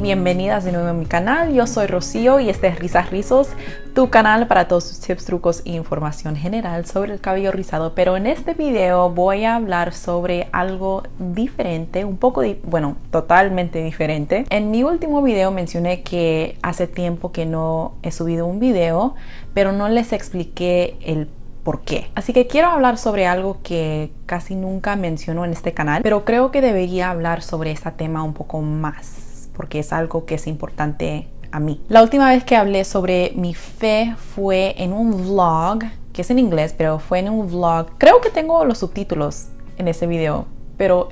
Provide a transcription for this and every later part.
bienvenidas de nuevo a mi canal. Yo soy Rocío y este es Risas Rizos, tu canal para todos tus tips, trucos e información general sobre el cabello rizado. Pero en este video voy a hablar sobre algo diferente, un poco, bueno, totalmente diferente. En mi último video mencioné que hace tiempo que no he subido un video, pero no les expliqué el por qué. Así que quiero hablar sobre algo que casi nunca menciono en este canal, pero creo que debería hablar sobre este tema un poco más, porque es algo que es importante a mí. La última vez que hablé sobre mi fe fue en un vlog, que es en inglés, pero fue en un vlog. Creo que tengo los subtítulos en ese video, pero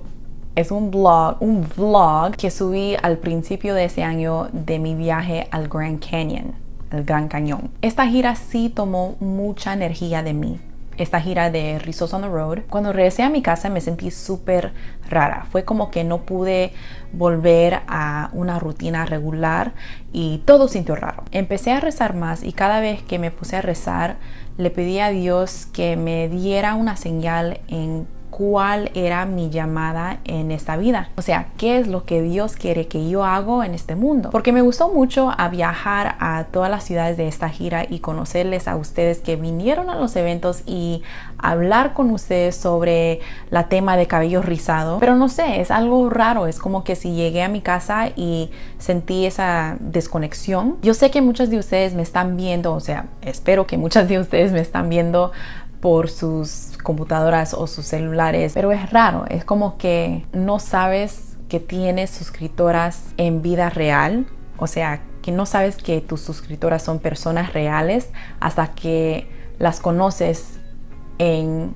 es un blog, un vlog que subí al principio de ese año de mi viaje al Grand Canyon el Gran Cañón. Esta gira sí tomó mucha energía de mí. Esta gira de Rizos on the Road. Cuando regresé a mi casa me sentí súper rara. Fue como que no pude volver a una rutina regular y todo sintió raro. Empecé a rezar más y cada vez que me puse a rezar le pedí a Dios que me diera una señal en cuál era mi llamada en esta vida. O sea, qué es lo que Dios quiere que yo hago en este mundo. Porque me gustó mucho viajar a todas las ciudades de esta gira y conocerles a ustedes que vinieron a los eventos y hablar con ustedes sobre la tema de cabello rizado. Pero no sé, es algo raro. Es como que si llegué a mi casa y sentí esa desconexión. Yo sé que muchos de ustedes me están viendo, o sea, espero que muchas de ustedes me están viendo por sus computadoras o sus celulares, pero es raro, es como que no sabes que tienes suscriptoras en vida real, o sea, que no sabes que tus suscriptoras son personas reales hasta que las conoces en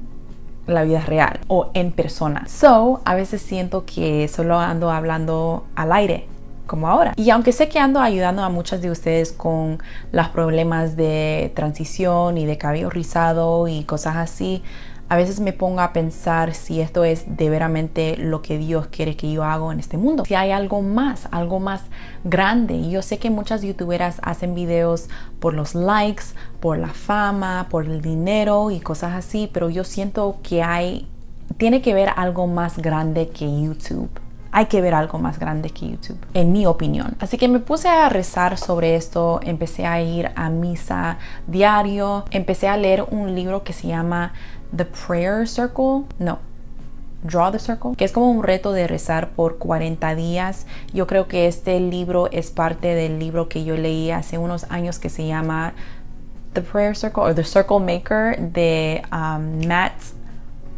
la vida real o en persona. So, a veces siento que solo ando hablando al aire como ahora. Y aunque sé que ando ayudando a muchas de ustedes con los problemas de transición y de cabello rizado y cosas así, a veces me pongo a pensar si esto es de veramente lo que Dios quiere que yo haga en este mundo. Si hay algo más, algo más grande. Y yo sé que muchas youtuberas hacen videos por los likes, por la fama, por el dinero y cosas así, pero yo siento que hay, tiene que ver algo más grande que YouTube hay que ver algo más grande que YouTube, en mi opinión. Así que me puse a rezar sobre esto, empecé a ir a misa diario, empecé a leer un libro que se llama The Prayer Circle, no, Draw the Circle, que es como un reto de rezar por 40 días. Yo creo que este libro es parte del libro que yo leí hace unos años que se llama The Prayer Circle o The Circle Maker de um, Matt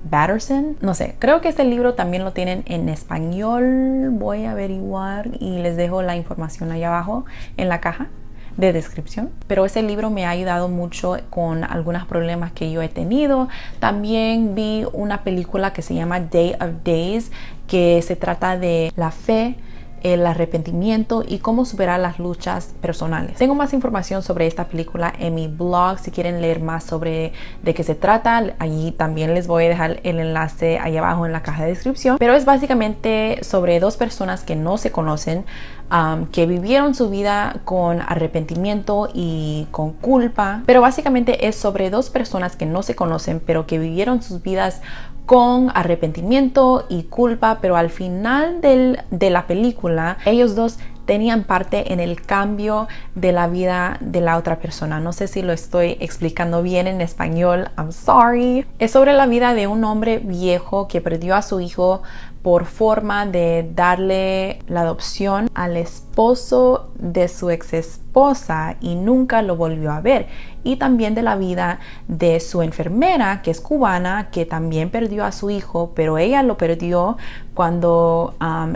Batterson. No sé, creo que este libro también lo tienen en español. Voy a averiguar y les dejo la información ahí abajo en la caja de descripción. Pero ese libro me ha ayudado mucho con algunos problemas que yo he tenido. También vi una película que se llama Day of Days, que se trata de la fe el arrepentimiento y cómo superar las luchas personales. Tengo más información sobre esta película en mi blog si quieren leer más sobre de qué se trata. Allí también les voy a dejar el enlace ahí abajo en la caja de descripción. Pero es básicamente sobre dos personas que no se conocen, um, que vivieron su vida con arrepentimiento y con culpa. Pero básicamente es sobre dos personas que no se conocen, pero que vivieron sus vidas con arrepentimiento y culpa, pero al final de la película ellos dos tenían parte en el cambio de la vida de la otra persona. No sé si lo estoy explicando bien en español, I'm sorry. Es sobre la vida de un hombre viejo que perdió a su hijo por forma de darle la adopción al esposo de su ex esposa y nunca lo volvió a ver. Y también de la vida de su enfermera, que es cubana, que también perdió a su hijo, pero ella lo perdió cuando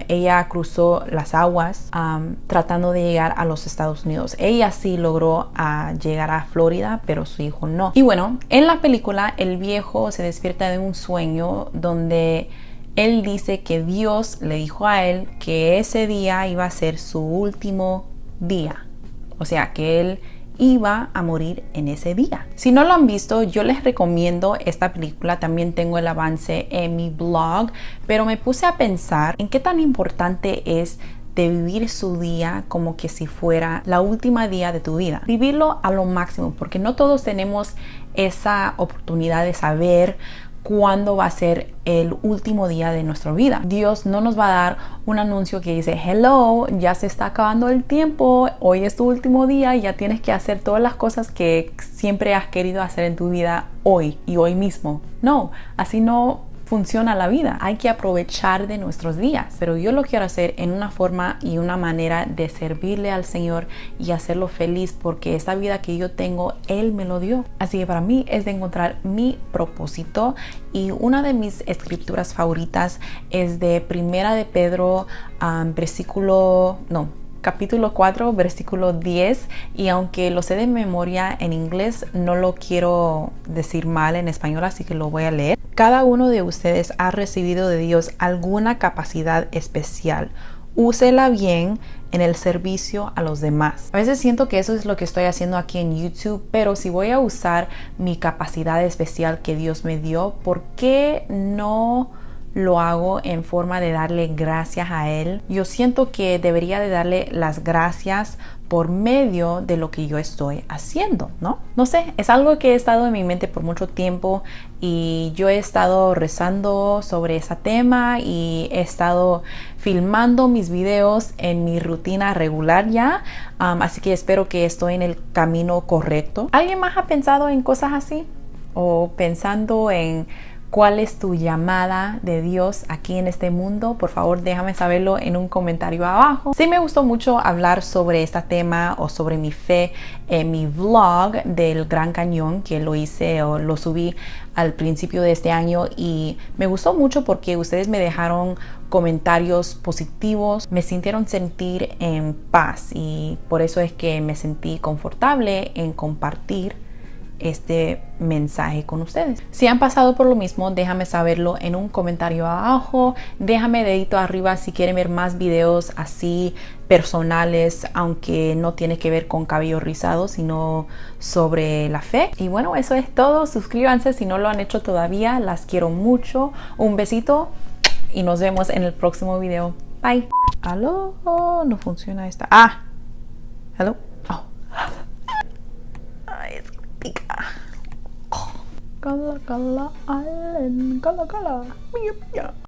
ella cruzó las aguas tratando de llegar a los Estados Unidos. Ella sí logró uh, llegar a Florida, pero su hijo no. Y bueno, en la película el viejo se despierta de un sueño donde él dice que Dios le dijo a él que ese día iba a ser su último día. O sea, que él iba a morir en ese día. Si no lo han visto, yo les recomiendo esta película. También tengo el avance en mi blog, pero me puse a pensar en qué tan importante es de vivir su día como que si fuera la última día de tu vida. Vivirlo a lo máximo, porque no todos tenemos esa oportunidad de saber cuándo va a ser el último día de nuestra vida. Dios no nos va a dar un anuncio que dice, hello, ya se está acabando el tiempo, hoy es tu último día y ya tienes que hacer todas las cosas que siempre has querido hacer en tu vida hoy y hoy mismo. No, así no funciona la vida. Hay que aprovechar de nuestros días. Pero yo lo quiero hacer en una forma y una manera de servirle al Señor y hacerlo feliz porque esta vida que yo tengo, Él me lo dio. Así que para mí es de encontrar mi propósito y una de mis escrituras favoritas es de Primera de Pedro, versículo, no, capítulo 4, versículo 10, y aunque lo sé de memoria en inglés, no lo quiero decir mal en español, así que lo voy a leer. Cada uno de ustedes ha recibido de Dios alguna capacidad especial. Úsela bien en el servicio a los demás. A veces siento que eso es lo que estoy haciendo aquí en YouTube, pero si voy a usar mi capacidad especial que Dios me dio, ¿por qué no lo hago en forma de darle gracias a Él. Yo siento que debería de darle las gracias por medio de lo que yo estoy haciendo, ¿no? No sé, es algo que he estado en mi mente por mucho tiempo y yo he estado rezando sobre ese tema y he estado filmando mis videos en mi rutina regular ya, así que espero que estoy en el camino correcto. ¿Alguien más ha pensado en cosas así? ¿O pensando en cuál es tu llamada de Dios aquí en este mundo, por favor déjame saberlo en un comentario abajo. Sí me gustó mucho hablar sobre este tema o sobre mi fe en mi vlog del Gran Cañón que lo hice o lo subí al principio de este año y me gustó mucho porque ustedes me dejaron comentarios positivos, me sintieron sentir en paz y por eso es que me sentí confortable en compartir este mensaje con ustedes. Si han pasado por lo mismo, déjame saberlo en un comentario abajo. Déjame dedito arriba si quieren ver más videos así personales, aunque no tiene que ver con cabello rizado, sino sobre la fe. Y bueno, eso es todo. Suscríbanse si no lo han hecho todavía. Las quiero mucho. Un besito y nos vemos en el próximo video. Bye. Aló, no funciona esta. Ah, hello. Gullah Gullah Island, Gullah Gullah.